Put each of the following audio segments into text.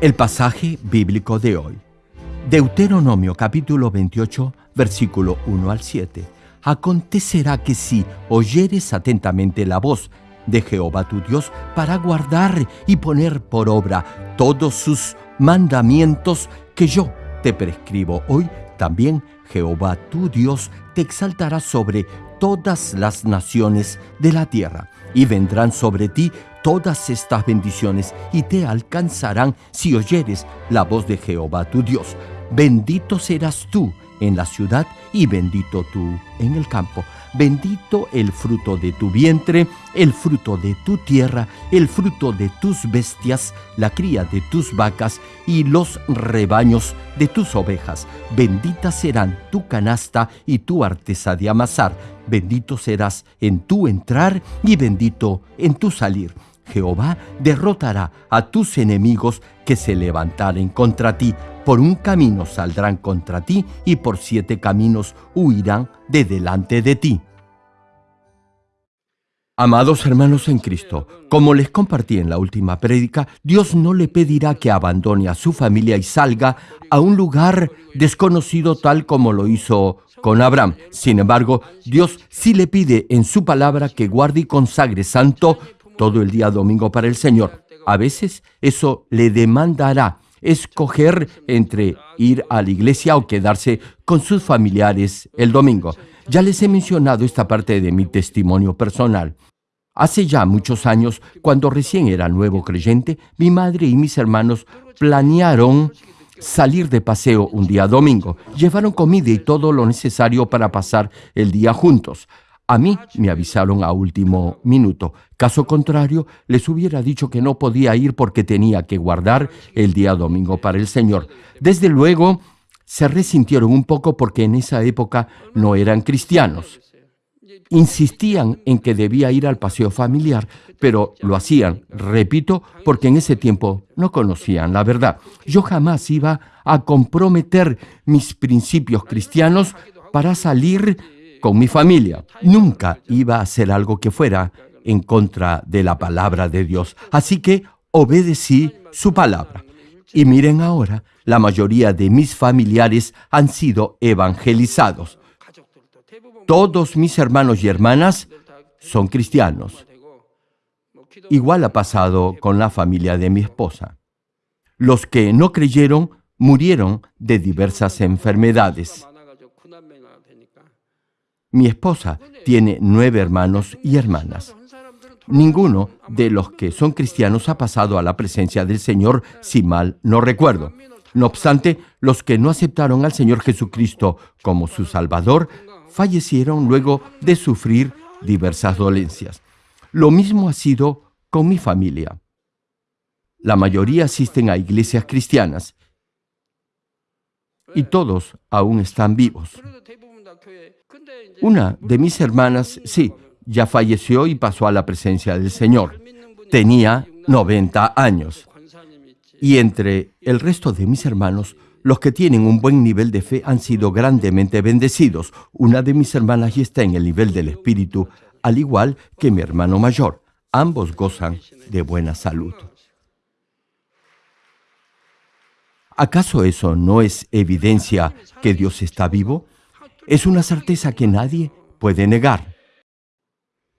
El pasaje bíblico de hoy. Deuteronomio capítulo 28, versículo 1 al 7. Acontecerá que si oyeres atentamente la voz de Jehová tu Dios para guardar y poner por obra todos sus mandamientos que yo te prescribo hoy, también Jehová tu Dios te exaltará sobre todas las naciones de la tierra, y vendrán sobre ti todas estas bendiciones, y te alcanzarán si oyeres la voz de Jehová tu Dios. Bendito serás tú en la ciudad y bendito tú en el campo. Bendito el fruto de tu vientre, el fruto de tu tierra, el fruto de tus bestias, la cría de tus vacas y los rebaños de tus ovejas. Bendita serán tu canasta y tu artesa de amasar. Bendito serás en tu entrar y bendito en tu salir. Jehová derrotará a tus enemigos que se levantaren contra ti. Por un camino saldrán contra ti y por siete caminos huirán de delante de ti. Amados hermanos en Cristo, como les compartí en la última prédica, Dios no le pedirá que abandone a su familia y salga a un lugar desconocido tal como lo hizo con Abraham. Sin embargo, Dios sí le pide en su palabra que guarde y consagre santo todo el día domingo para el Señor. A veces eso le demandará escoger entre ir a la iglesia o quedarse con sus familiares el domingo. Ya les he mencionado esta parte de mi testimonio personal. Hace ya muchos años, cuando recién era nuevo creyente, mi madre y mis hermanos planearon salir de paseo un día domingo. Llevaron comida y todo lo necesario para pasar el día juntos. A mí me avisaron a último minuto. Caso contrario, les hubiera dicho que no podía ir porque tenía que guardar el día domingo para el Señor. Desde luego, se resintieron un poco porque en esa época no eran cristianos. Insistían en que debía ir al paseo familiar, pero lo hacían, repito, porque en ese tiempo no conocían la verdad. Yo jamás iba a comprometer mis principios cristianos para salir con mi familia. Nunca iba a hacer algo que fuera en contra de la palabra de Dios. Así que obedecí su palabra. Y miren ahora, la mayoría de mis familiares han sido evangelizados. Todos mis hermanos y hermanas son cristianos. Igual ha pasado con la familia de mi esposa. Los que no creyeron murieron de diversas enfermedades. Mi esposa tiene nueve hermanos y hermanas. Ninguno de los que son cristianos ha pasado a la presencia del Señor, si mal no recuerdo. No obstante, los que no aceptaron al Señor Jesucristo como su Salvador fallecieron luego de sufrir diversas dolencias. Lo mismo ha sido con mi familia. La mayoría asisten a iglesias cristianas y todos aún están vivos. Una de mis hermanas, sí, ya falleció y pasó a la presencia del Señor. Tenía 90 años. Y entre el resto de mis hermanos, los que tienen un buen nivel de fe han sido grandemente bendecidos. Una de mis hermanas ya está en el nivel del Espíritu, al igual que mi hermano mayor. Ambos gozan de buena salud. ¿Acaso eso no es evidencia que Dios está vivo? Es una certeza que nadie puede negar.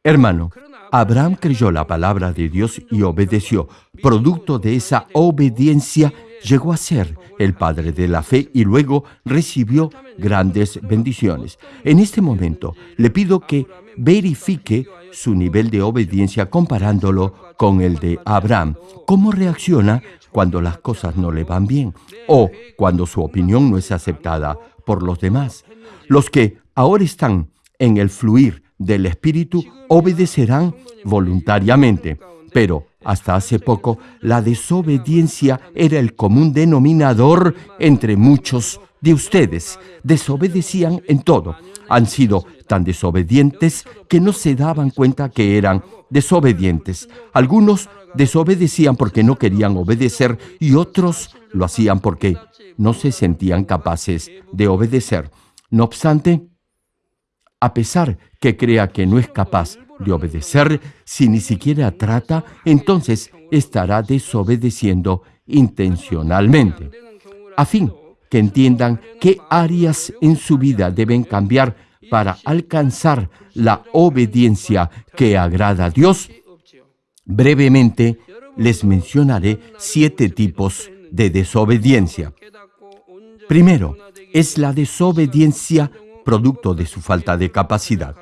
Hermano, Abraham creyó la palabra de Dios y obedeció. Producto de esa obediencia llegó a ser el padre de la fe y luego recibió grandes bendiciones. En este momento le pido que verifique su nivel de obediencia comparándolo con el de Abraham. ¿Cómo reacciona cuando las cosas no le van bien o cuando su opinión no es aceptada por los demás? Los que ahora están en el fluir del Espíritu obedecerán voluntariamente, pero hasta hace poco la desobediencia era el común denominador entre muchos de ustedes. Desobedecían en todo. Han sido tan desobedientes que no se daban cuenta que eran desobedientes. Algunos desobedecían porque no querían obedecer y otros lo hacían porque no se sentían capaces de obedecer. No obstante, a pesar que crea que no es capaz de obedecer, si ni siquiera trata, entonces estará desobedeciendo intencionalmente, a fin que entiendan qué áreas en su vida deben cambiar para alcanzar la obediencia que agrada a Dios. Brevemente les mencionaré siete tipos de desobediencia. Primero, es la desobediencia producto de su falta de capacidad.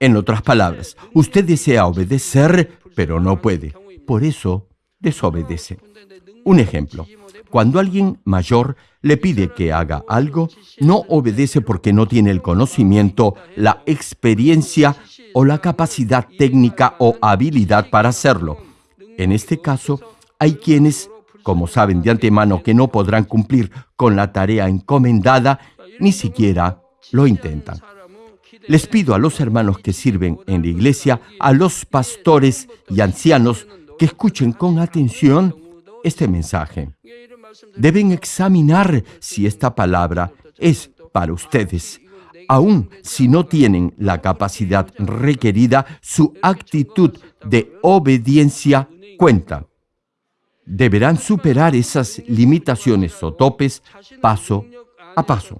En otras palabras, usted desea obedecer, pero no puede. Por eso, desobedece. Un ejemplo, cuando alguien mayor le pide que haga algo, no obedece porque no tiene el conocimiento, la experiencia o la capacidad técnica o habilidad para hacerlo. En este caso, hay quienes, como saben de antemano que no podrán cumplir con la tarea encomendada, ni siquiera lo intentan. Les pido a los hermanos que sirven en la iglesia, a los pastores y ancianos, que escuchen con atención este mensaje. Deben examinar si esta palabra es para ustedes. Aun si no tienen la capacidad requerida, su actitud de obediencia cuenta. Deberán superar esas limitaciones o topes paso a paso.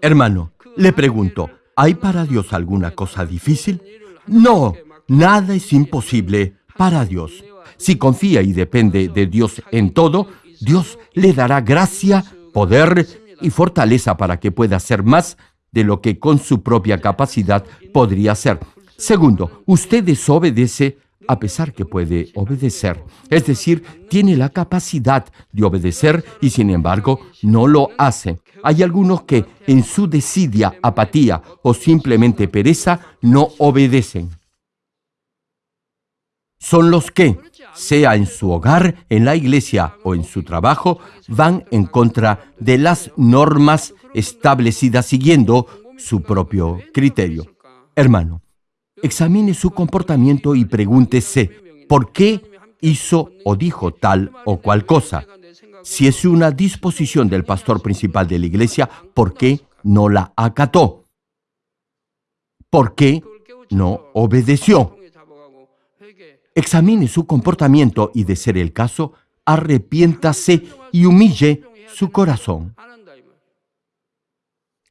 Hermano, le pregunto, ¿hay para Dios alguna cosa difícil? No, nada es imposible para Dios. Si confía y depende de Dios en todo, Dios le dará gracia, poder y fortaleza para que pueda hacer más de lo que con su propia capacidad podría hacer. Segundo, usted desobedece a pesar que puede obedecer. Es decir, tiene la capacidad de obedecer y sin embargo no lo hace. Hay algunos que en su desidia, apatía o simplemente pereza no obedecen. Son los que, sea en su hogar, en la iglesia o en su trabajo, van en contra de las normas establecidas siguiendo su propio criterio. Hermano, examine su comportamiento y pregúntese por qué hizo o dijo tal o cual cosa. Si es una disposición del pastor principal de la iglesia, ¿por qué no la acató? ¿Por qué no obedeció? Examine su comportamiento y, de ser el caso, arrepiéntase y humille su corazón.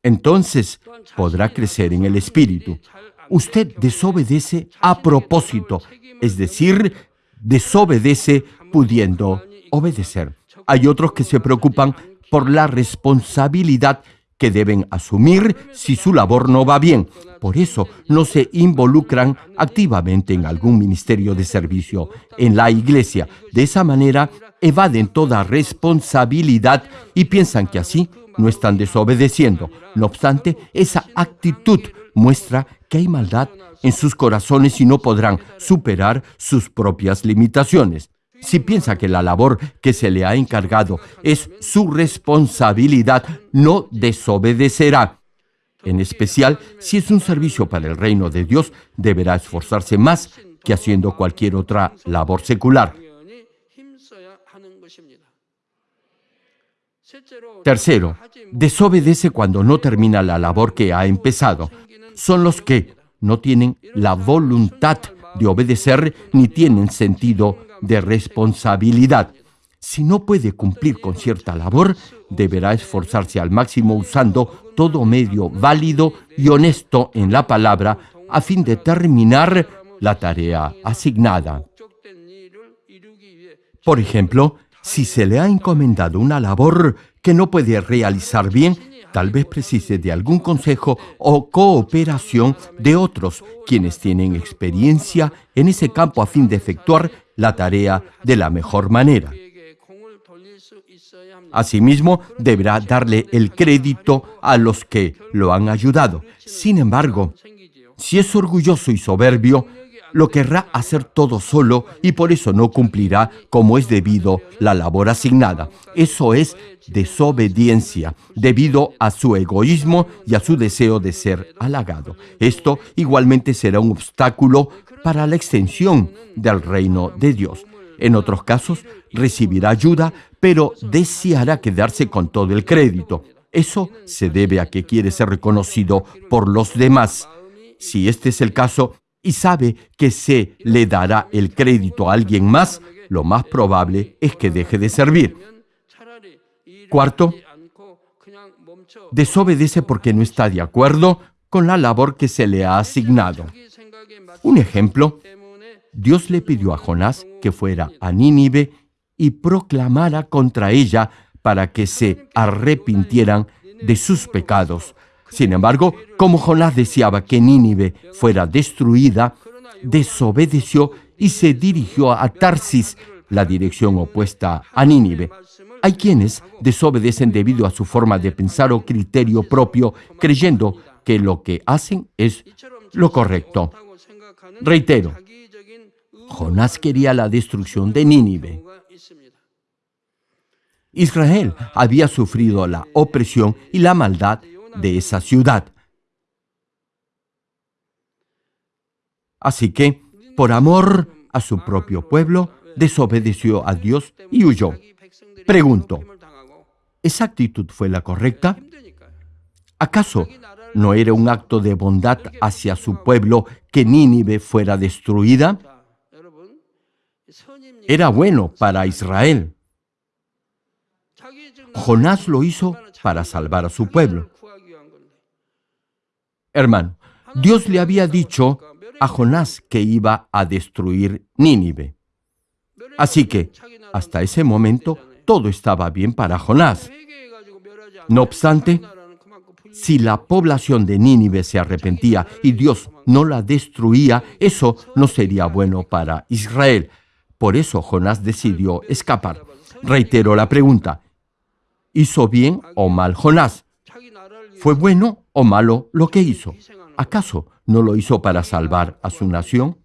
Entonces podrá crecer en el espíritu usted desobedece a propósito, es decir, desobedece pudiendo obedecer. Hay otros que se preocupan por la responsabilidad que deben asumir si su labor no va bien. Por eso no se involucran activamente en algún ministerio de servicio en la iglesia. De esa manera evaden toda responsabilidad y piensan que así no están desobedeciendo. No obstante, esa actitud muestra que hay maldad en sus corazones y no podrán superar sus propias limitaciones. Si piensa que la labor que se le ha encargado es su responsabilidad, no desobedecerá. En especial, si es un servicio para el reino de Dios, deberá esforzarse más que haciendo cualquier otra labor secular. Tercero, desobedece cuando no termina la labor que ha empezado son los que no tienen la voluntad de obedecer ni tienen sentido de responsabilidad. Si no puede cumplir con cierta labor, deberá esforzarse al máximo usando todo medio válido y honesto en la palabra a fin de terminar la tarea asignada. Por ejemplo, si se le ha encomendado una labor que no puede realizar bien, tal vez precise de algún consejo o cooperación de otros quienes tienen experiencia en ese campo a fin de efectuar la tarea de la mejor manera. Asimismo, deberá darle el crédito a los que lo han ayudado. Sin embargo, si es orgulloso y soberbio, lo querrá hacer todo solo y por eso no cumplirá como es debido la labor asignada. Eso es desobediencia debido a su egoísmo y a su deseo de ser halagado. Esto igualmente será un obstáculo para la extensión del reino de Dios. En otros casos, recibirá ayuda, pero deseará quedarse con todo el crédito. Eso se debe a que quiere ser reconocido por los demás. Si este es el caso, y sabe que se le dará el crédito a alguien más, lo más probable es que deje de servir. Cuarto, desobedece porque no está de acuerdo con la labor que se le ha asignado. Un ejemplo, Dios le pidió a Jonás que fuera a Nínive y proclamara contra ella para que se arrepintieran de sus pecados. Sin embargo, como Jonás deseaba que Nínive fuera destruida, desobedeció y se dirigió a Tarsis, la dirección opuesta a Nínive. Hay quienes desobedecen debido a su forma de pensar o criterio propio, creyendo que lo que hacen es lo correcto. Reitero, Jonás quería la destrucción de Nínive. Israel había sufrido la opresión y la maldad de esa ciudad. Así que, por amor a su propio pueblo, desobedeció a Dios y huyó. Pregunto, ¿esa actitud fue la correcta? ¿Acaso no era un acto de bondad hacia su pueblo que Nínive fuera destruida? Era bueno para Israel. Jonás lo hizo para salvar a su pueblo. Hermano, Dios le había dicho a Jonás que iba a destruir Nínive. Así que, hasta ese momento, todo estaba bien para Jonás. No obstante, si la población de Nínive se arrepentía y Dios no la destruía, eso no sería bueno para Israel. Por eso Jonás decidió escapar. Reitero la pregunta, ¿hizo bien o mal Jonás? ¿Fue bueno o malo lo que hizo? ¿Acaso no lo hizo para salvar a su nación?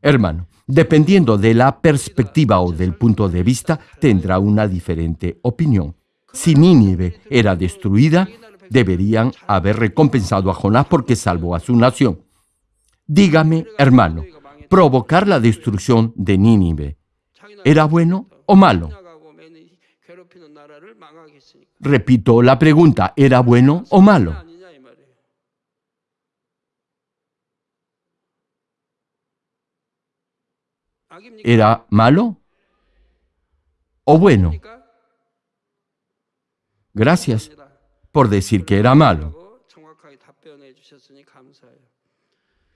Hermano, dependiendo de la perspectiva o del punto de vista, tendrá una diferente opinión. Si Nínive era destruida, deberían haber recompensado a Jonás porque salvó a su nación. Dígame, hermano, provocar la destrucción de Nínive, ¿era bueno o malo? Repito la pregunta, ¿era bueno o malo? ¿Era malo o bueno? Gracias por decir que era malo.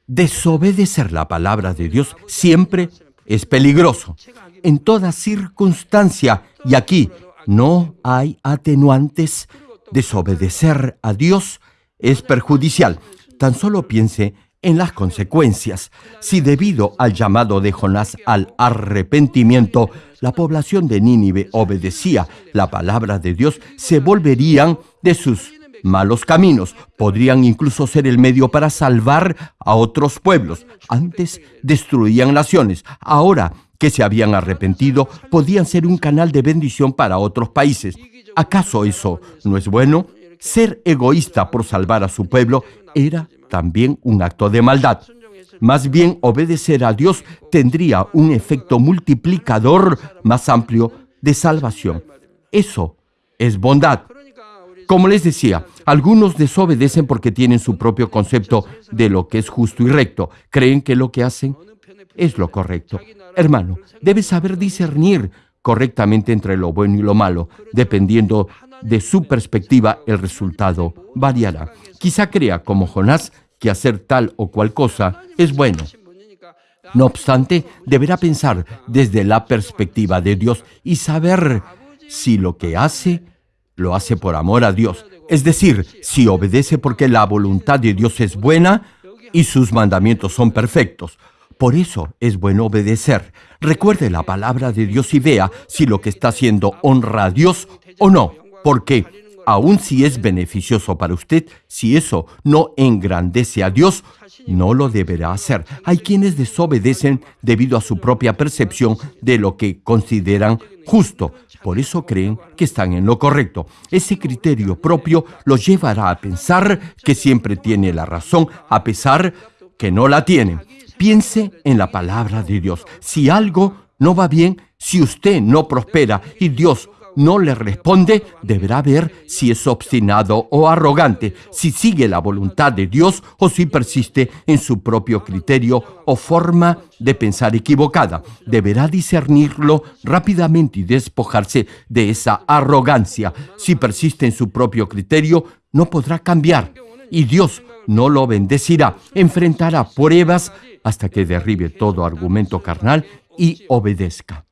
Desobedecer la palabra de Dios siempre es peligroso, en toda circunstancia, y aquí no hay atenuantes. Desobedecer a Dios es perjudicial. Tan solo piense en las consecuencias. Si debido al llamado de Jonás al arrepentimiento, la población de Nínive obedecía la palabra de Dios, se volverían de sus malos caminos. Podrían incluso ser el medio para salvar a otros pueblos. Antes destruían naciones. Ahora que se habían arrepentido, podían ser un canal de bendición para otros países. ¿Acaso eso no es bueno? Ser egoísta por salvar a su pueblo era también un acto de maldad. Más bien obedecer a Dios tendría un efecto multiplicador más amplio de salvación. Eso es bondad. Como les decía, algunos desobedecen porque tienen su propio concepto de lo que es justo y recto. Creen que lo que hacen es lo correcto. Hermano, debes saber discernir correctamente entre lo bueno y lo malo. Dependiendo de su perspectiva, el resultado variará. Quizá crea, como Jonás, que hacer tal o cual cosa es bueno. No obstante, deberá pensar desde la perspectiva de Dios y saber si lo que hace lo hace por amor a Dios. Es decir, si obedece porque la voluntad de Dios es buena y sus mandamientos son perfectos. Por eso es bueno obedecer. Recuerde la palabra de Dios y vea si lo que está haciendo honra a Dios o no. Porque aun si es beneficioso para usted, si eso no engrandece a Dios, no lo deberá hacer. Hay quienes desobedecen debido a su propia percepción de lo que consideran justo. Por eso creen que están en lo correcto. Ese criterio propio los llevará a pensar que siempre tiene la razón, a pesar que no la tienen. Piense en la palabra de Dios. Si algo no va bien, si usted no prospera y Dios no le responde, deberá ver si es obstinado o arrogante, si sigue la voluntad de Dios o si persiste en su propio criterio o forma de pensar equivocada. Deberá discernirlo rápidamente y despojarse de esa arrogancia. Si persiste en su propio criterio, no podrá cambiar y Dios no lo bendecirá. Enfrentará pruebas hasta que derribe todo argumento carnal y obedezca.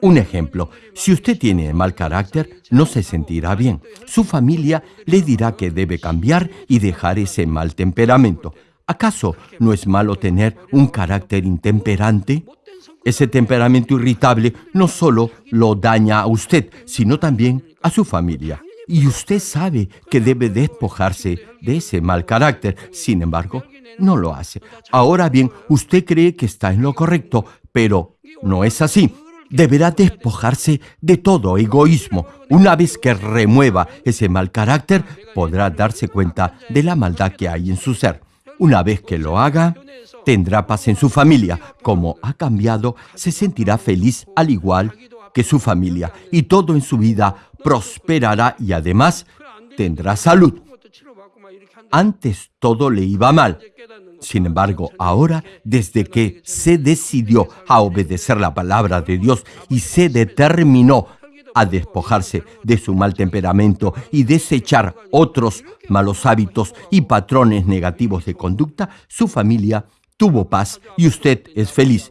Un ejemplo, si usted tiene mal carácter, no se sentirá bien. Su familia le dirá que debe cambiar y dejar ese mal temperamento. ¿Acaso no es malo tener un carácter intemperante? Ese temperamento irritable no solo lo daña a usted, sino también a su familia. Y usted sabe que debe despojarse de ese mal carácter. Sin embargo, no lo hace. Ahora bien, usted cree que está en lo correcto, pero no es así. Deberá despojarse de todo egoísmo. Una vez que remueva ese mal carácter, podrá darse cuenta de la maldad que hay en su ser. Una vez que lo haga, tendrá paz en su familia. Como ha cambiado, se sentirá feliz al igual que su familia y todo en su vida prosperará y además tendrá salud. Antes todo le iba mal. Sin embargo, ahora, desde que se decidió a obedecer la palabra de Dios y se determinó a despojarse de su mal temperamento y desechar otros malos hábitos y patrones negativos de conducta, su familia tuvo paz y usted es feliz.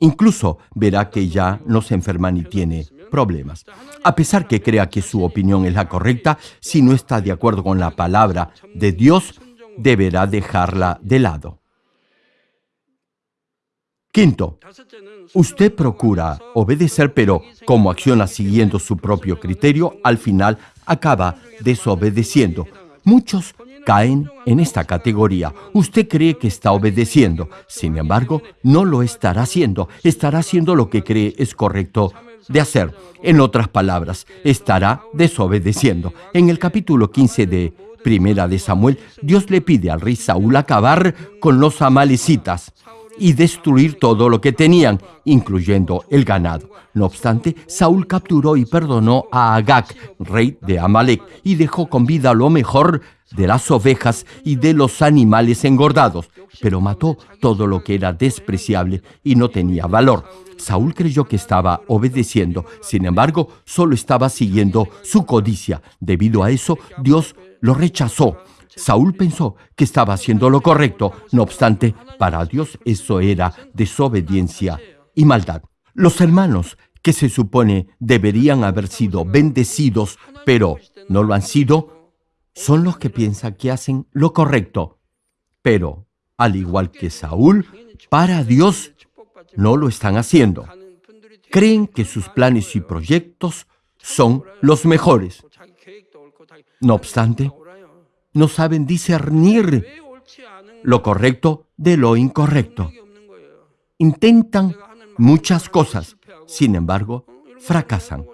Incluso verá que ya no se enferma ni tiene problemas. A pesar que crea que su opinión es la correcta, si no está de acuerdo con la palabra de Dios, deberá dejarla de lado. Quinto, usted procura obedecer, pero como acciona siguiendo su propio criterio, al final acaba desobedeciendo. Muchos caen en esta categoría. Usted cree que está obedeciendo, sin embargo, no lo estará haciendo. Estará haciendo lo que cree es correcto de hacer. En otras palabras, estará desobedeciendo. En el capítulo 15 de Primera de Samuel, Dios le pide al rey Saúl acabar con los amalecitas y destruir todo lo que tenían, incluyendo el ganado. No obstante, Saúl capturó y perdonó a Agag, rey de Amalek, y dejó con vida lo mejor de las ovejas y de los animales engordados, pero mató todo lo que era despreciable y no tenía valor. Saúl creyó que estaba obedeciendo, sin embargo, solo estaba siguiendo su codicia. Debido a eso, Dios lo rechazó. Saúl pensó que estaba haciendo lo correcto, no obstante, para Dios eso era desobediencia y maldad. Los hermanos que se supone deberían haber sido bendecidos, pero no lo han sido, son los que piensan que hacen lo correcto. Pero, al igual que Saúl, para Dios no lo están haciendo. Creen que sus planes y proyectos son los mejores. No obstante, no saben discernir lo correcto de lo incorrecto. Intentan muchas cosas, sin embargo, fracasan.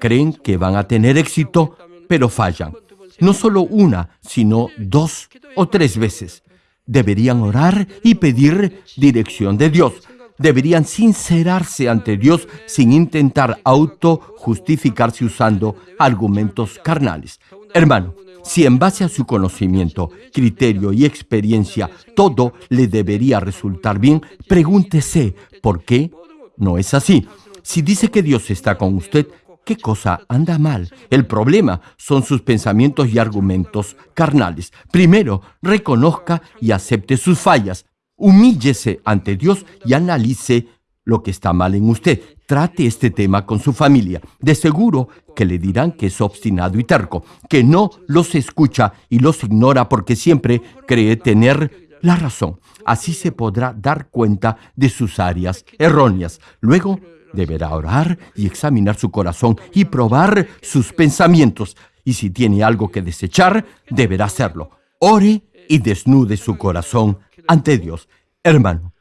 Creen que van a tener éxito, pero fallan. No solo una, sino dos o tres veces. Deberían orar y pedir dirección de Dios deberían sincerarse ante Dios sin intentar auto-justificarse usando argumentos carnales. Hermano, si en base a su conocimiento, criterio y experiencia todo le debería resultar bien, pregúntese por qué no es así. Si dice que Dios está con usted, ¿qué cosa anda mal? El problema son sus pensamientos y argumentos carnales. Primero, reconozca y acepte sus fallas. Humíllese ante Dios y analice lo que está mal en usted. Trate este tema con su familia. De seguro que le dirán que es obstinado y terco, que no los escucha y los ignora porque siempre cree tener la razón. Así se podrá dar cuenta de sus áreas erróneas. Luego deberá orar y examinar su corazón y probar sus pensamientos. Y si tiene algo que desechar, deberá hacerlo. Ore y desnude su corazón ante Dios. Hermano,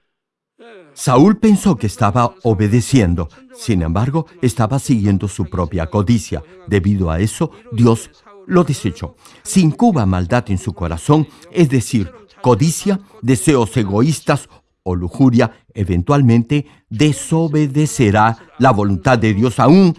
Saúl pensó que estaba obedeciendo, sin embargo, estaba siguiendo su propia codicia. Debido a eso, Dios lo desechó. Si incuba maldad en su corazón, es decir, codicia, deseos egoístas o lujuria, eventualmente desobedecerá la voluntad de Dios aún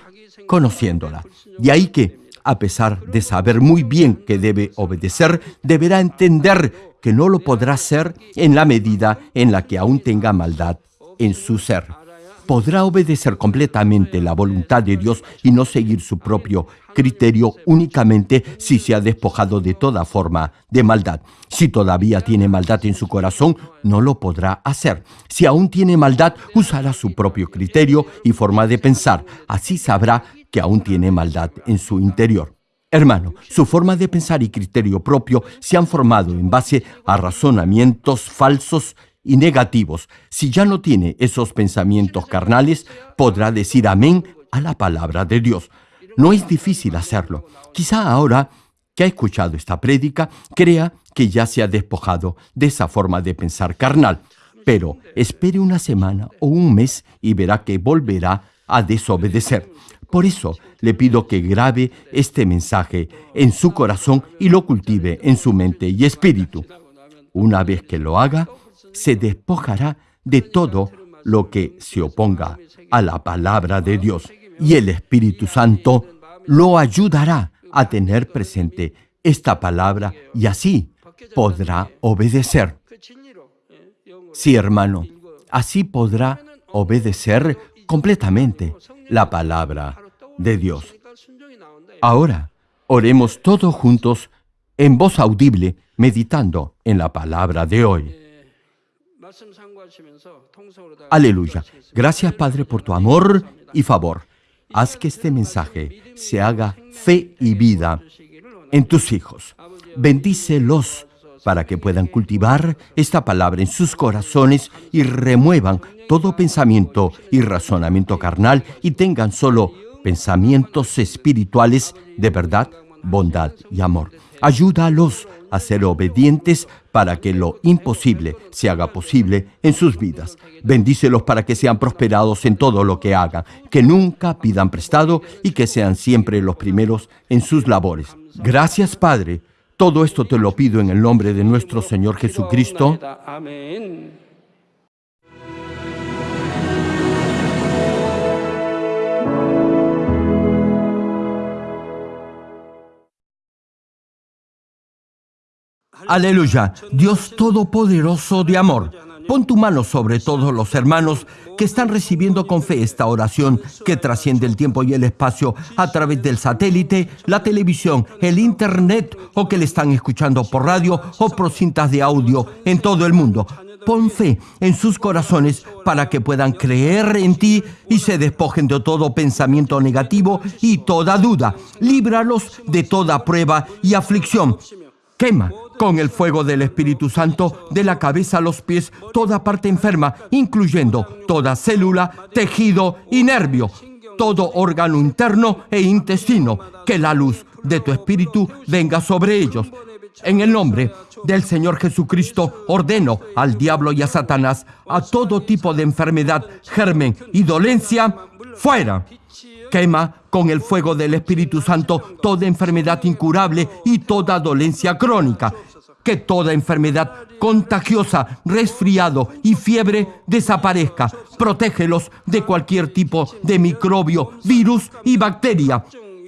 conociéndola. De ahí que, a pesar de saber muy bien que debe obedecer, deberá entender que no lo podrá hacer en la medida en la que aún tenga maldad en su ser podrá obedecer completamente la voluntad de Dios y no seguir su propio criterio únicamente si se ha despojado de toda forma de maldad. Si todavía tiene maldad en su corazón, no lo podrá hacer. Si aún tiene maldad, usará su propio criterio y forma de pensar. Así sabrá que aún tiene maldad en su interior. Hermano, su forma de pensar y criterio propio se han formado en base a razonamientos falsos y negativos. Si ya no tiene esos pensamientos carnales, podrá decir amén a la palabra de Dios. No es difícil hacerlo. Quizá ahora que ha escuchado esta prédica, crea que ya se ha despojado de esa forma de pensar carnal. Pero espere una semana o un mes y verá que volverá a desobedecer. Por eso le pido que grabe este mensaje en su corazón y lo cultive en su mente y espíritu. Una vez que lo haga, se despojará de todo lo que se oponga a la palabra de Dios. Y el Espíritu Santo lo ayudará a tener presente esta palabra y así podrá obedecer. Sí, hermano, así podrá obedecer completamente la palabra de Dios. Ahora, oremos todos juntos en voz audible, meditando en la palabra de hoy. Aleluya. Gracias Padre por tu amor y favor. Haz que este mensaje se haga fe y vida en tus hijos. Bendícelos para que puedan cultivar esta palabra en sus corazones y remuevan todo pensamiento y razonamiento carnal y tengan solo pensamientos espirituales de verdad, bondad y amor. Ayúdalos a ser obedientes para que lo imposible se haga posible en sus vidas. Bendícelos para que sean prosperados en todo lo que hagan, que nunca pidan prestado y que sean siempre los primeros en sus labores. Gracias, Padre. Todo esto te lo pido en el nombre de nuestro Señor Jesucristo. Amén. Aleluya, Dios Todopoderoso de amor. Pon tu mano sobre todos los hermanos que están recibiendo con fe esta oración que trasciende el tiempo y el espacio a través del satélite, la televisión, el internet o que le están escuchando por radio o por cintas de audio en todo el mundo. Pon fe en sus corazones para que puedan creer en ti y se despojen de todo pensamiento negativo y toda duda. Líbralos de toda prueba y aflicción. Quema con el fuego del Espíritu Santo de la cabeza a los pies toda parte enferma, incluyendo toda célula, tejido y nervio, todo órgano interno e intestino, que la luz de tu Espíritu venga sobre ellos. En el nombre del Señor Jesucristo ordeno al diablo y a Satanás a todo tipo de enfermedad, germen y dolencia, fuera. Quema con el fuego del Espíritu Santo toda enfermedad incurable y toda dolencia crónica. Que toda enfermedad contagiosa, resfriado y fiebre desaparezca. Protégelos de cualquier tipo de microbio, virus y bacteria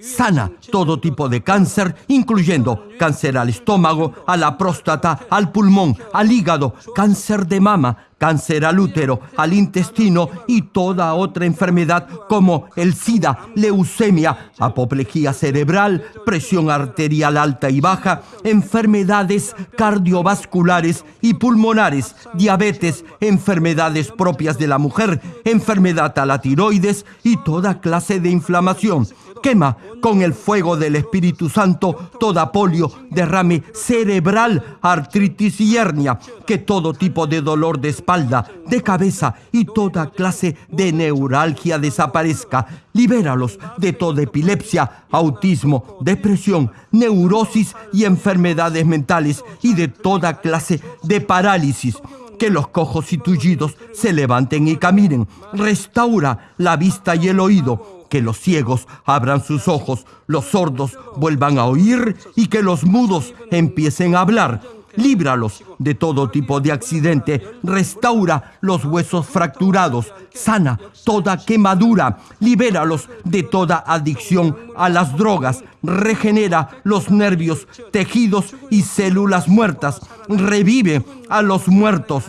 sana todo tipo de cáncer, incluyendo cáncer al estómago, a la próstata, al pulmón, al hígado, cáncer de mama, cáncer al útero, al intestino y toda otra enfermedad como el SIDA, leucemia, apoplejía cerebral, presión arterial alta y baja, enfermedades cardiovasculares y pulmonares, diabetes, enfermedades propias de la mujer, enfermedad a la tiroides y toda clase de inflamación. Quema con el fuego del Espíritu Santo toda polio, derrame cerebral, artritis y hernia, que todo tipo de dolor de de cabeza y toda clase de neuralgia desaparezca. Libéralos de toda epilepsia, autismo, depresión, neurosis y enfermedades mentales y de toda clase de parálisis que los cojos y tullidos se levanten y caminen. Restaura la vista y el oído que los ciegos abran sus ojos, los sordos vuelvan a oír y que los mudos empiecen a hablar. Líbralos de todo tipo de accidente, restaura los huesos fracturados, sana toda quemadura, libéralos de toda adicción a las drogas, regenera los nervios, tejidos y células muertas, revive a los muertos,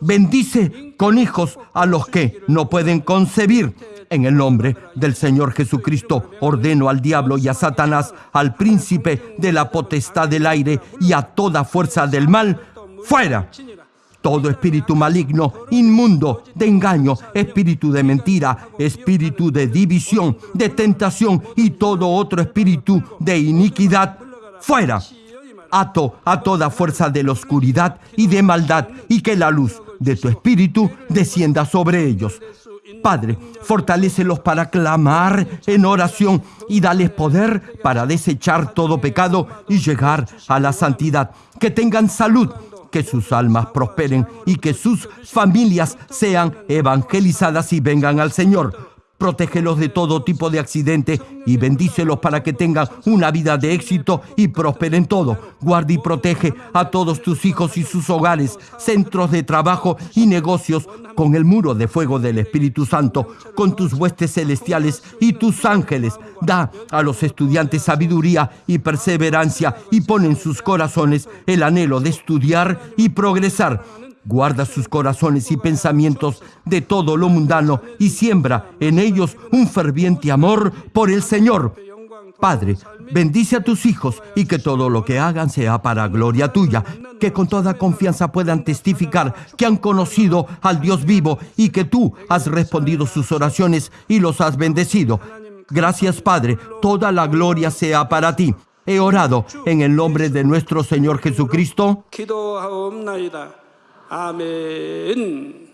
bendice con hijos a los que no pueden concebir. En el nombre del Señor Jesucristo ordeno al diablo y a Satanás, al príncipe de la potestad del aire y a toda fuerza del mal, fuera. Todo espíritu maligno, inmundo, de engaño, espíritu de mentira, espíritu de división, de tentación y todo otro espíritu de iniquidad, fuera. Ato a toda fuerza de la oscuridad y de maldad y que la luz de tu espíritu descienda sobre ellos. Padre, fortalécelos para clamar en oración y dales poder para desechar todo pecado y llegar a la santidad. Que tengan salud, que sus almas prosperen y que sus familias sean evangelizadas y vengan al Señor. Protégelos de todo tipo de accidente y bendícelos para que tengan una vida de éxito y prosperen todo. Guarda y protege a todos tus hijos y sus hogares, centros de trabajo y negocios con el muro de fuego del Espíritu Santo, con tus huestes celestiales y tus ángeles. Da a los estudiantes sabiduría y perseverancia y pon en sus corazones el anhelo de estudiar y progresar Guarda sus corazones y pensamientos de todo lo mundano y siembra en ellos un ferviente amor por el Señor. Padre, bendice a tus hijos y que todo lo que hagan sea para gloria tuya, que con toda confianza puedan testificar que han conocido al Dios vivo y que tú has respondido sus oraciones y los has bendecido. Gracias Padre, toda la gloria sea para ti. He orado en el nombre de nuestro Señor Jesucristo. 기도하옵나이다. 아멘.